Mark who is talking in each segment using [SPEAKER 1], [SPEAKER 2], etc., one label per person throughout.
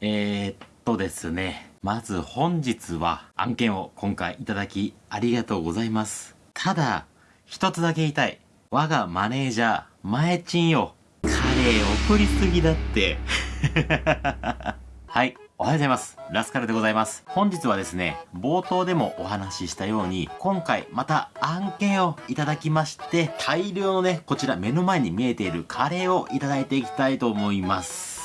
[SPEAKER 1] えー、っとですね。まず本日は案件を今回いただきありがとうございます。ただ、一つだけ言いたい。我がマネージャー、前チンよ。カレー送りすぎだって。はい。おはようございます。ラスカルでございます。本日はですね、冒頭でもお話ししたように、今回また案件をいただきまして、大量のね、こちら目の前に見えているカレーをいただいていきたいと思います。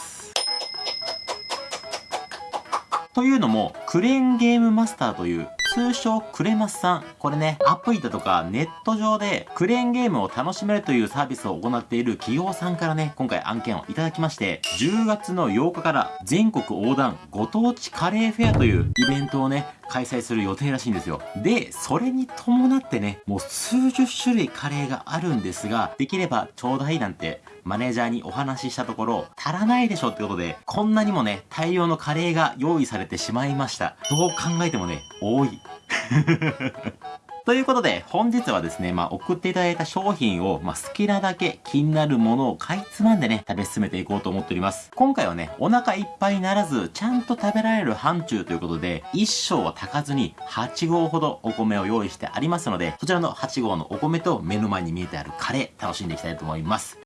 [SPEAKER 1] というのも、クレーンゲームマスターという通称クレマスさん。これね、アプリだとかネット上でクレーンゲームを楽しめるというサービスを行っている企業さんからね、今回案件をいただきまして、10月の8日から全国横断ご当地カレーフェアというイベントをね、開催する予定らしいんですよ。で、それに伴ってね、もう数十種類カレーがあるんですが、できればちょうだいなんてマネージャーにお話ししたところ、足らないでしょってことで、こんなにもね、大量のカレーが用意されてしまいました。どう考えてもね、多い。ということで、本日はですね、まあ、送っていただいた商品を、まあ、好きなだけ気になるものを買いつまんでね、食べ進めていこうと思っております。今回はね、お腹いっぱいにならず、ちゃんと食べられる範疇ということで、1升は炊かずに8合ほどお米を用意してありますので、そちらの8合のお米と目の前に見えてあるカレー、楽しんでいきたいと思います。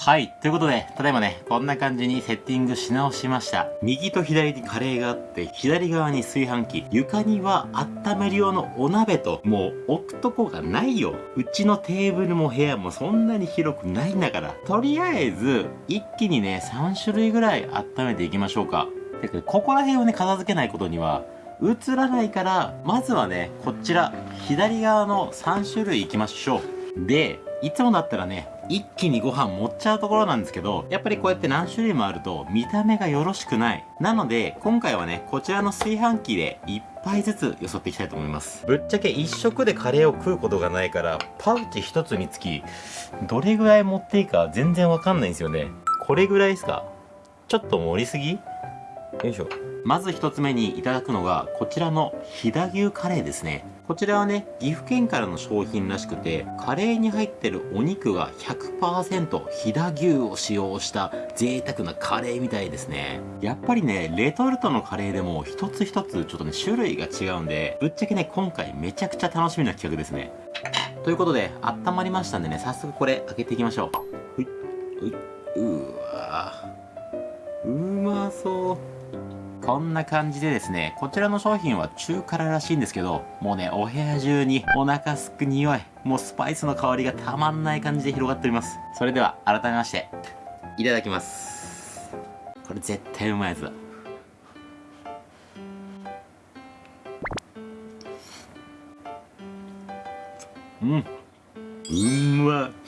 [SPEAKER 1] はい。ということで、ただいまね、こんな感じにセッティングし直しました。右と左にカレーがあって、左側に炊飯器、床には温める用のお鍋と、もう置くとこがないよ。うちのテーブルも部屋もそんなに広くないんだから。とりあえず、一気にね、3種類ぐらい温めていきましょうか。だけど、ここら辺をね、片付けないことには、映らないから、まずはね、こちら、左側の3種類いきましょう。で、いつもだったらね、一気にご飯持っちゃうところなんですけど、やっぱりこうやって何種類もあると見た目がよろしくない。なので、今回はね、こちらの炊飯器で一杯ずつよそっていきたいと思います。ぶっちゃけ一食でカレーを食うことがないから、パウチ一つにつき、どれぐらい持っていいか全然わかんないんですよね。これぐらいですか？ちょっと盛りすぎ？よいしょ。まず一つ目にいただくのが、こちらの飛騨牛カレーですね。こちらはね、岐阜県からの商品らしくて、カレーに入ってるお肉が100%飛騨牛を使用した贅沢なカレーみたいですね。やっぱりね、レトルトのカレーでも一つ一つちょっとね、種類が違うんで、ぶっちゃけね、今回めちゃくちゃ楽しみな企画ですね。ということで、温まりましたんでね、早速これ開けていきましょう。ほい、ほい、うわうまそう。こんな感じでですね、こちらの商品は中辛らしいんですけど、もうね、お部屋中にお腹すく匂い、もうスパイスの香りがたまんない感じで広がっております。それでは、改めまして、いただきます。これ絶対うまいやつだ。うん。うんま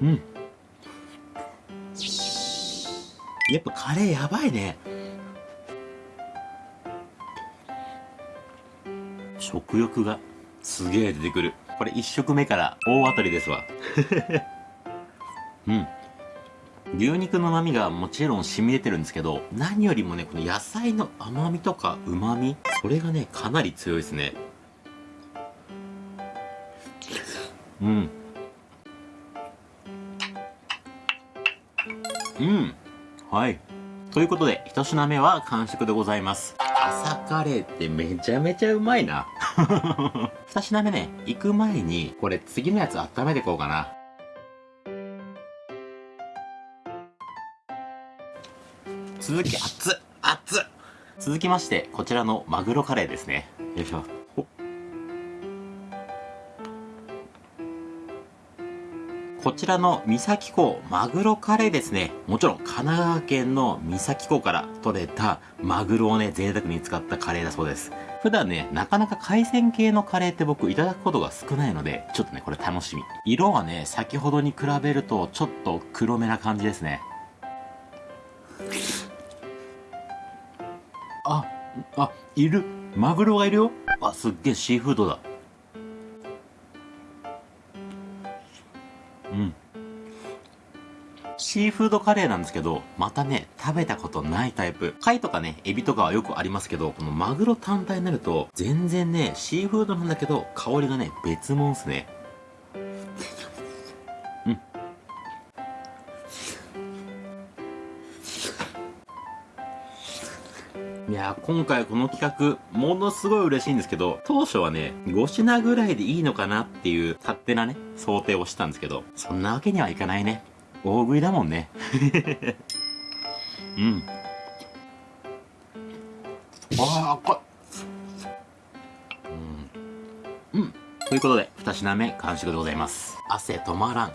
[SPEAKER 1] うん。やっぱカレーやばいね。食欲がすげえ出てくる。これ1食目から大当たりですわ。うん。牛肉の旨味がもちろん染み出てるんですけど何よりもねこの野菜の甘みとか旨味それがねかなり強いですね。うん。うんはい。ということで、一品目は完食でございます。朝カレーってめちゃめちゃうまいな。二品目ね、行く前に、これ次のやつ温めていこうかな。続き、熱っ熱っ続きまして、こちらのマグロカレーですね。よいしょ。こちらの三崎港マグロカレーですね。もちろん神奈川県の三崎港から取れたマグロをね、贅沢に使ったカレーだそうです。普段ね、なかなか海鮮系のカレーって僕いただくことが少ないので、ちょっとね、これ楽しみ。色はね、先ほどに比べるとちょっと黒めな感じですね。あ、あ、いる。マグロがいるよ。あ、すっげえシーフードだ。うんシーフードカレーなんですけど、またね、食べたことないタイプ。貝とかね、エビとかはよくありますけど、このマグロ単体になると、全然ね、シーフードなんだけど、香りがね、別物っすね。いやー、今回この企画、ものすごい嬉しいんですけど、当初はね、5品ぐらいでいいのかなっていう勝手なね、想定をしたんですけど、そんなわけにはいかないね。大食いだもんね。うん。わあ、こうん。うん。ということで、2品目完食でございます。汗止まらん。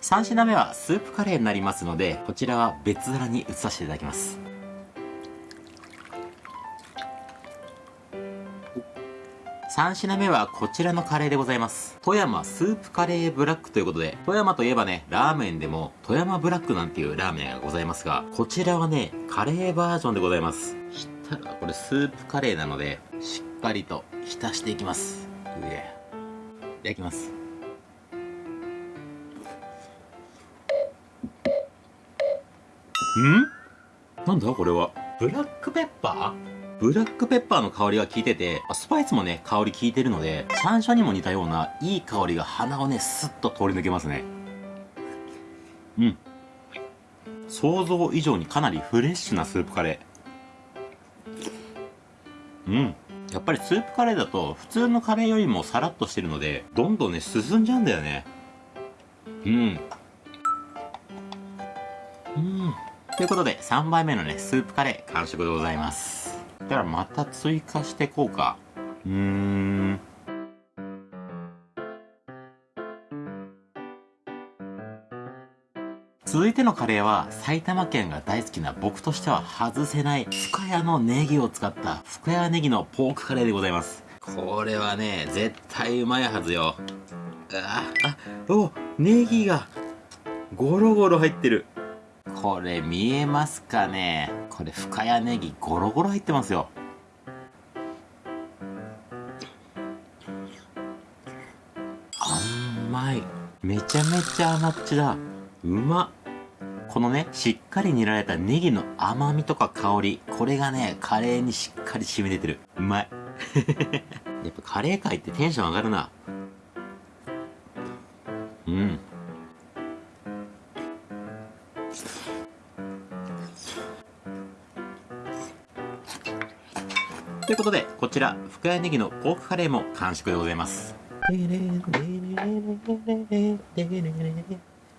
[SPEAKER 1] 3品目はスープカレーになりますので、こちらは別皿に移させていただきます。3品目はこちらのカレーでございます。富山スープカレーブラックということで、富山といえばね、ラーメンでも富山ブラックなんていうラーメンがございますが、こちらはね、カレーバージョンでございます。したら、これスープカレーなので、しっかりと浸していきます。上。いただきます。ん？なんだ？これは。ブラックペッパー？ブラックペッパーの香りが効いてて、スパイスもね、香り効いてるので、山椒にも似たようないい香りが鼻をね、スッと通り抜けますね。うん。想像以上にかなりフレッシュなスープカレー。うん。やっぱりスープカレーだと普通のカレーよりもさらっとしてるので、どんどんね、進んじゃうんだよね。うん。うん。ということで、3杯目のね、スープカレー完食でございます。だからまた追加してこうか。うん。続いてのカレーは埼玉県が大好きな僕としては外せない深谷のネギを使った深谷ネギのポークカレーでございます。これはね、絶対うまいはずよ。あ、あ、お、ネギがゴロゴロ入ってる。これ見えますかね？これ深谷ネギゴロゴロ入ってますよ。甘い。めちゃめちゃ甘っちだ。うまっ。このねしっかり煮られたネギの甘みとか香り。これがねカレーにしっかり染み出てる。うまい。やっぱカレー界ってテンション上がるな。うん。いうことで、こちら、深谷ネギのポークカレーも完食でございます。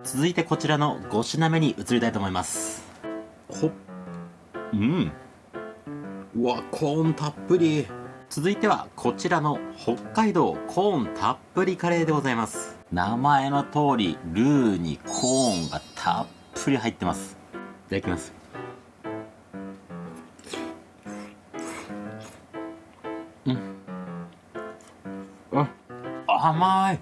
[SPEAKER 1] 続いてこちらの5品目に移りたいと思います。ほっ。うん。うわ、コーンたっぷり。続いてはこちらの北海道コーンたっぷりカレーでございます。名前の通り、ルーにコーンがたっぷり入ってます。いただきます。甘い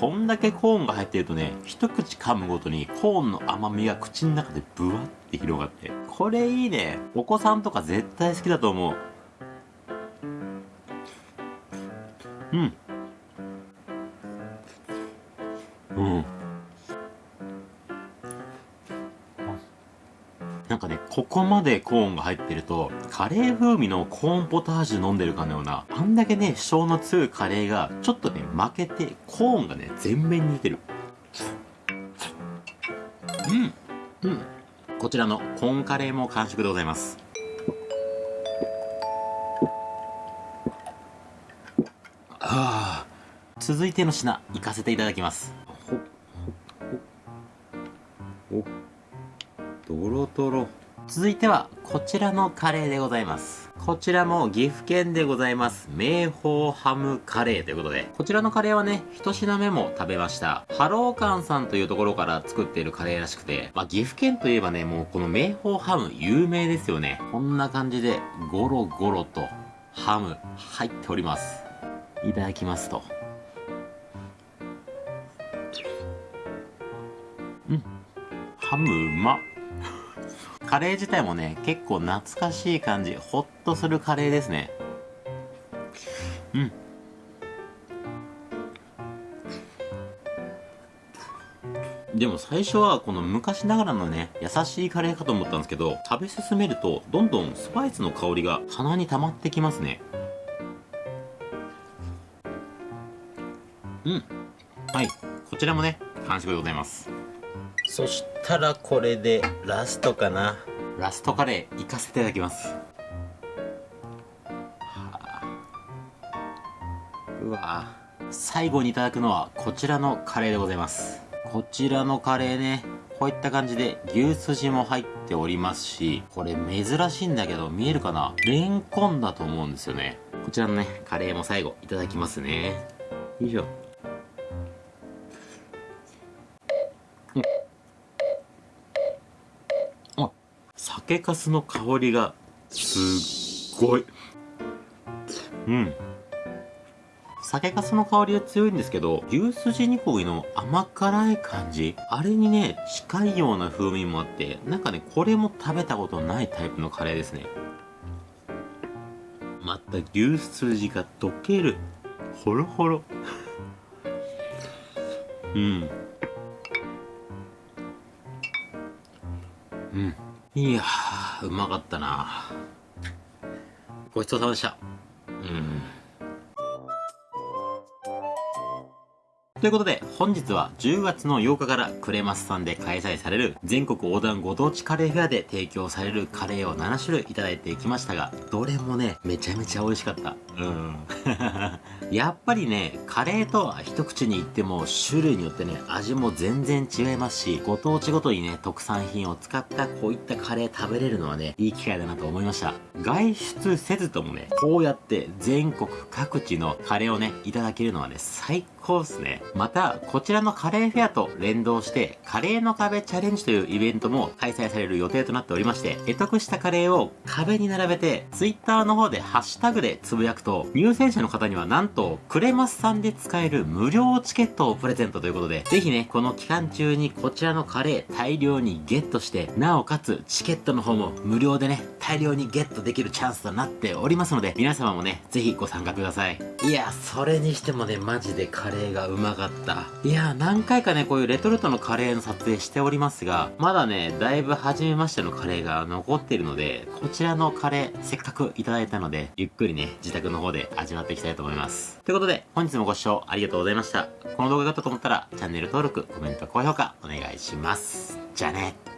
[SPEAKER 1] こんだけコーンが入ってるとね、一口噛むごとにコーンの甘みが口の中でブワって広がって。これいいね。お子さんとか絶対好きだと思う。うん。うん。ここまでコーンが入ってると、カレー風味のコーンポタージュ飲んでるかのような、あんだけね、主張の強いカレーが、ちょっとね、負けて、コーンがね、全面に似てる。うん。うん。こちらのコーンカレーも完食でございます。ああ。続いての品、行かせていただきます。ドロドロ。続いては、こちらのカレーでございます。こちらも岐阜県でございます。名宝ハムカレーということで、こちらのカレーはね、一品目も食べました。ハローカンさんというところから作っているカレーらしくて、まあ、岐阜県といえばね、もうこの名宝ハム有名ですよね。こんな感じで、ゴロゴロとハム入っております。いただきますと。うん。ハムうまっ。カレー自体もね、結構懐かしい感じ、ほっとするカレーですね。うん。でも最初はこの昔ながらのね、優しいカレーかと思ったんですけど、食べ進めるとどんどんスパイスの香りが鼻に溜まってきますね。うん。はい。こちらもね、完食でございます。そしたらこれでラストかな。ラストカレー行かせていただきます、はあ、うわ最後にいただくのはこちらのカレーでございます。こちらのカレーねこういった感じで牛すじも入っておりますしこれ珍しいんだけど見えるかな？レンコンだと思うんですよね。こちらのねカレーも最後いただきますね。よいしょ。酒粕の香りがすっごいうん酒粕の香りは強いんですけど、牛すじ煮込みの甘辛い感じ、あれにね、近いような風味もあって、なんかね、これも食べたことないタイプのカレーですね。また牛すじが溶ける。ほろほろ。うん。うん。いや、うまかったなごちそうさまでした。うん。ということで、本日は10月の8日からクレマスさんで開催される全国横断ご当地カレーフェアで提供されるカレーを7種類いただいてきましたが、どれもね、めちゃめちゃ美味しかった。うん。やっぱりね、カレーとは一口に言っても種類によってね、味も全然違いますし、ご当地ごとにね、特産品を使ったこういったカレー食べれるのはね、いい機会だなと思いました。外出せずともね、こうやって全国各地のカレーをね、いただけるのはね、最高っすね。また、こちらのカレーフェアと連動して、カレーの壁チャレンジというイベントも開催される予定となっておりまして、得得したカレーを壁に並べて、ツイッターの方でハッシュタグでつぶやくと、入選者の方にはなんと、クレマスさんで使える無料チケットをプレゼントということで、ぜひね、この期間中にこちらのカレー大量にゲットして、なおかつチケットの方も無料でね、大量にゲットできるチャンスとなっておりますので、皆様もね、ぜひご参加ください。いや、それにしてもね、マジでカレーがうまかった。いやや何回かね、こういうレトルトのカレーの撮影しておりますが、まだね、だいぶ初めましてのカレーが残っているので、こちらのカレー、せっかくいただいたので、ゆっくりね、自宅の方で味わっていきたいと思います。ということで、本日もご視聴ありがとうございました。この動画が良かったと思ったら、チャンネル登録、コメント、高評価、お願いします。じゃあね。